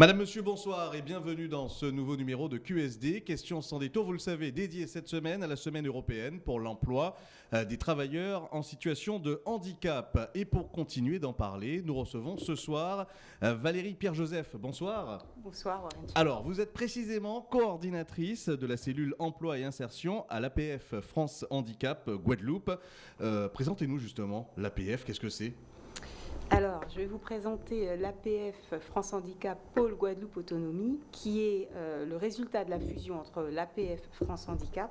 Madame, Monsieur, bonsoir et bienvenue dans ce nouveau numéro de QSD. Question sans détour, vous le savez, dédié cette semaine à la Semaine européenne pour l'emploi euh, des travailleurs en situation de handicap. Et pour continuer d'en parler, nous recevons ce soir euh, Valérie Pierre-Joseph. Bonsoir. Bonsoir, Warren. Alors, vous êtes précisément coordinatrice de la cellule emploi et insertion à l'APF France Handicap Guadeloupe. Euh, Présentez-nous justement l'APF, qu'est-ce que c'est? Alors, je vais vous présenter euh, l'APF France Handicap Pôle Guadeloupe Autonomie, qui est euh, le résultat de la fusion entre l'APF France Handicap.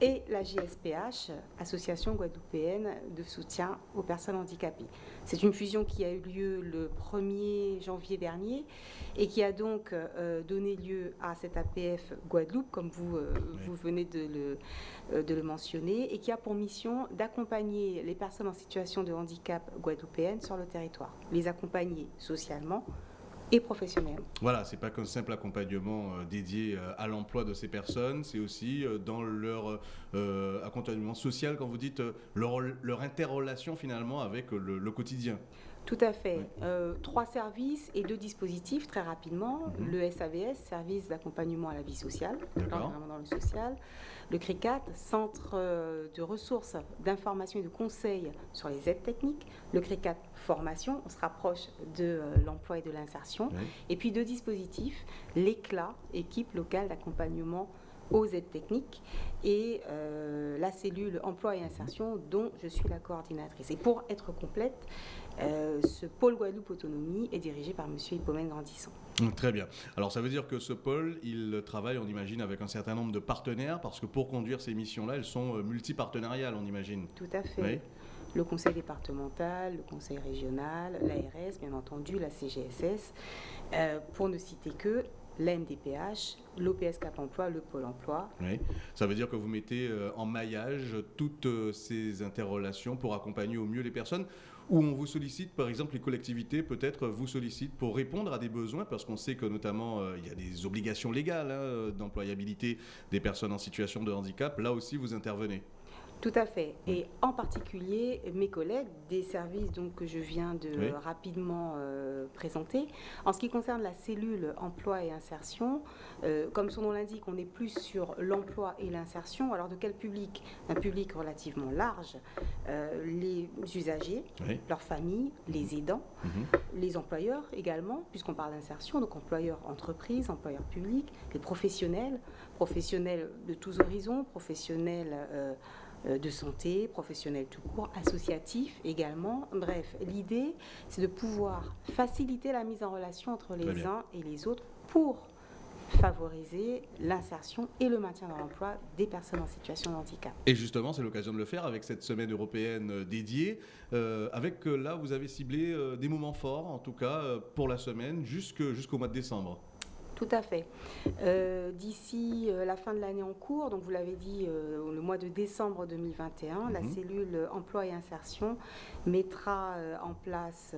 Et la JSPH, Association guadeloupéenne de soutien aux personnes handicapées. C'est une fusion qui a eu lieu le 1er janvier dernier et qui a donc euh, donné lieu à cette APF Guadeloupe, comme vous, euh, vous venez de le, euh, de le mentionner, et qui a pour mission d'accompagner les personnes en situation de handicap guadeloupéennes sur le territoire, les accompagner socialement et professionnellement. Voilà, c'est pas qu'un simple accompagnement euh, dédié euh, à l'emploi de ces personnes, c'est aussi euh, dans leur accompagnement social, quand vous dites leur, interrelation finalement avec le quotidien. Tout à fait. Euh, trois services et deux dispositifs très rapidement. Mhm. Le SAVS, service d'accompagnement à la vie sociale, vraiment dans le social. Le CRICAT, centre euh, de ressources, d'information et de conseils sur les aides techniques. Le CRICAT, formation, on se rapproche de euh, l'emploi et de l'insertion. Oui. Et puis deux dispositifs, l'ECLA, équipe locale d'accompagnement aux aides techniques, et euh, la cellule emploi et insertion dont je suis la coordinatrice. Et pour être complète, euh, ce pôle Guadeloupe Autonomie est dirigé par M. Hippomène Grandissant. Mm, Très bien. Alors ça veut dire que ce pôle, il travaille, on imagine, avec un certain nombre de partenaires, parce que pour conduire ces missions-là, elles sont euh, multipartenariales, on imagine. Tout à fait. Oui. Le conseil départemental, le conseil régional, l'ARS, bien entendu, la CGSS, euh, pour ne citer que l'NDPH, l'OPS Cap Emploi, le Pôle Emploi. Oui. Ça veut dire que vous mettez euh, en maillage toutes euh, ces interrelations pour accompagner au mieux les personnes où on vous sollicite, par exemple, les collectivités peut-être vous sollicitent pour répondre à des besoins, parce qu'on sait que notamment euh, il y a des obligations légales hein, d'employabilité des personnes en situation de handicap. Là aussi, vous intervenez. Tout à fait. Et en particulier, mes collègues des services donc, que je viens de Oui. rapidement euh, présenter. En ce qui concerne la cellule emploi et insertion, euh, comme son nom l'indique, on est plus sur l'emploi et l'insertion. Alors de quel public? Un public relativement large. Euh, les usagers, Oui. leurs familles, les aidants, Mhm. les employeurs également, puisqu'on parle d'insertion, donc employeurs entreprises, employeurs publics, les professionnels, professionnels de tous horizons, professionnels de santé, professionnels tout court, associatifs également. Bref, l'idée, c'est de pouvoir faciliter la mise en relation entre les uns et les autres pour favoriser l'insertion et le maintien dans l'emploi des personnes en situation de handicap. Et justement, c'est l'occasion de le faire avec cette semaine européenne euh, dédiée. Euh, avec euh, là, vous avez ciblé euh, des moments forts, en tout cas euh, pour la semaine, jusqu'au mois de décembre. Tout à fait. Euh, D'ici euh, la fin de l'année en cours, donc vous l'avez dit, euh, le mois de décembre 2021, la Mhm. cellule emploi et insertion mettra en place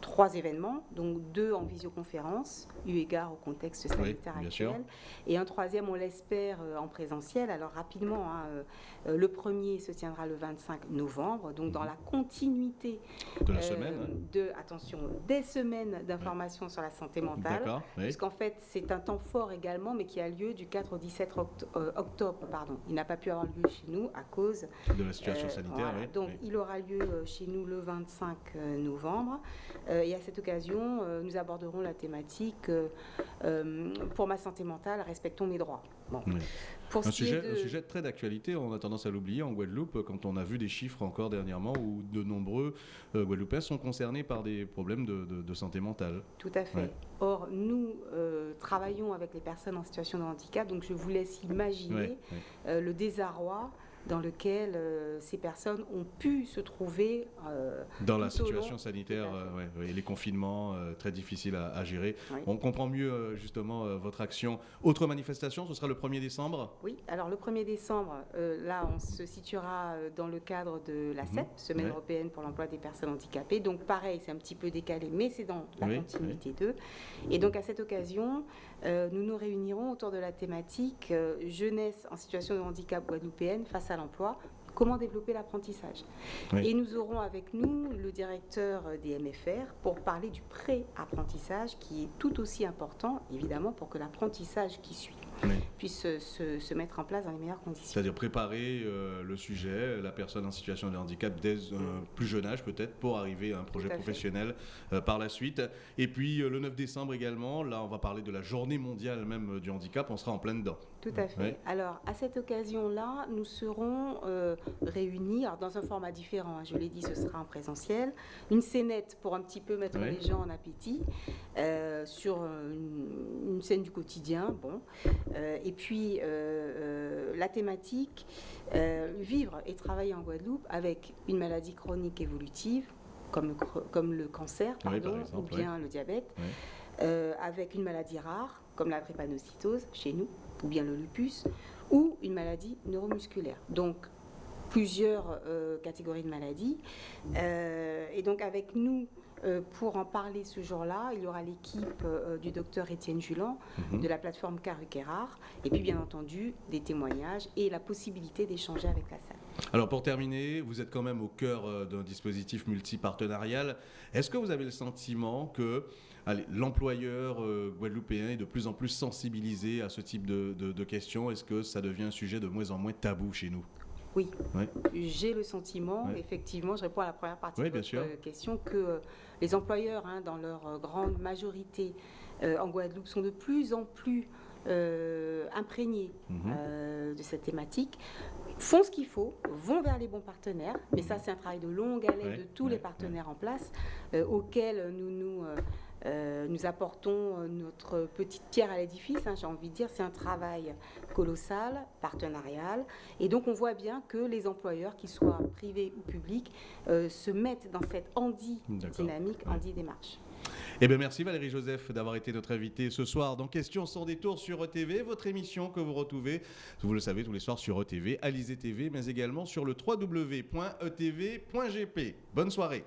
trois événements, donc deux en visioconférence, eu égard au contexte sanitaire actuel, et un troisième, on l'espère, euh, en présentiel. Alors rapidement, hein, euh, euh, le premier se tiendra le 25 novembre, donc dans Mhm. la continuité De la euh, semaine. de, attention, des semaines d'information sur la santé mentale. Oui. Puisqu'en fait, c'est un temps fort également, mais qui a lieu du 4 au 17 oct- euh, octobre. Pardon. Il n'a pas pu avoir lieu chez nous à cause. De la situation euh, sanitaire, voilà. oui. Donc, il aura lieu chez nous le 25 euh, novembre. Euh, et à cette occasion, euh, nous aborderons la thématique euh, pour ma santé mentale, respectons mes droits. Bon. Oui. Pour Un sujet, de- un sujet très d'actualité, on a tendance à l'oublier en Guadeloupe, quand on a vu des chiffres encore dernièrement où de nombreux euh, Guadeloupéens sont concernés par des problèmes de, de- de santé mentale. Tout à fait. Ouais. Or, nous euh, travaillons avec les personnes en situation de handicap, donc je vous laisse imaginer Ouais, ouais. euh, le désarroi dans lequel euh, ces personnes ont pu se trouver. euh, Dans la situation long. sanitaire, euh, ouais, les confinements, très difficiles à, à gérer. Oui. On comprend mieux justement votre action. Autre manifestation, ce sera le 1er décembre? Oui, alors le 1er décembre, là, on se situera dans le cadre de la Mhm. CEP, Semaine Ouais. européenne pour l'emploi des personnes handicapées. Donc pareil, c'est un petit peu décalé, mais c'est dans la Oui, continuité d'eux. Et donc à cette occasion, nous nous réunirons autour de la thématique jeunesse en situation de handicap guadeloupéenne face à l'emploi, comment développer l'apprentissage. Et nous aurons avec nous le directeur des MFR pour parler du pré-apprentissage qui est tout aussi important, évidemment, pour que l'apprentissage qui suit puisse se, mettre en place dans les meilleures conditions. C'est-à-dire préparer euh, le sujet, la personne en situation de handicap dès un plus jeune âge peut-être pour arriver à un projet professionnel euh, par la suite. Et puis euh, le 9 décembre également, là on va parler de la journée mondiale même du handicap, on sera en plein dedans. Tout à fait. Alors à cette occasion-là, nous serons réunis dans un format différent, hein, je l'ai dit, ce sera en présentiel, une scénette pour un petit peu mettre les gens en appétit sur une, une, scène du quotidien. Bon. Euh, et puis, euh, euh, la thématique, vivre et travailler en Guadeloupe avec une maladie chronique évolutive, comme, comme le cancer, pardon, ou bien le diabète, avec une maladie rare, comme la drépanocytose chez nous, ou bien le lupus, ou une maladie neuromusculaire. Donc, plusieurs catégories de maladies. et donc, avec nous, euh, pour en parler ce jour-là, il y aura l'équipe euh, du docteur Étienne Julan mhm. de la plateforme Caruquerard et puis bien entendu des témoignages et la possibilité d'échanger avec la salle. Alors pour terminer, vous êtes quand même au cœur euh, d'un dispositif multipartenarial. Est-ce que vous avez le sentiment que l'employeur guadeloupéen est de plus en plus sensibilisé à ce type de questions? Est-ce que ça devient un sujet de moins en moins tabou chez nous? Oui, j'ai le sentiment, effectivement, je réponds à la première partie de votre question, que euh, les employeurs, hein, dans leur euh, grande majorité euh, en Guadeloupe, sont de plus en plus imprégnés mhm. de cette thématique, font ce qu'il faut, vont vers les bons partenaires, mais ça c'est un travail de longue haleine de tous les partenaires en place, auxquels nous nous euh, nous apportons euh, notre petite pierre à l'édifice, hein, j'ai envie de dire, c'est un travail colossal, partenarial, et donc on voit bien que les employeurs, qu'ils soient privés ou publics, euh, se mettent dans cette handi dynamique, handi démarche. Eh bien, merci Valérie Joseph d'avoir été notre invitée ce soir dans Questions sans détour sur ETV, votre émission que vous retrouvez, vous le savez, tous les soirs sur ETV, Alizé TV, mais également sur le www.etv.gp. Bonne soirée.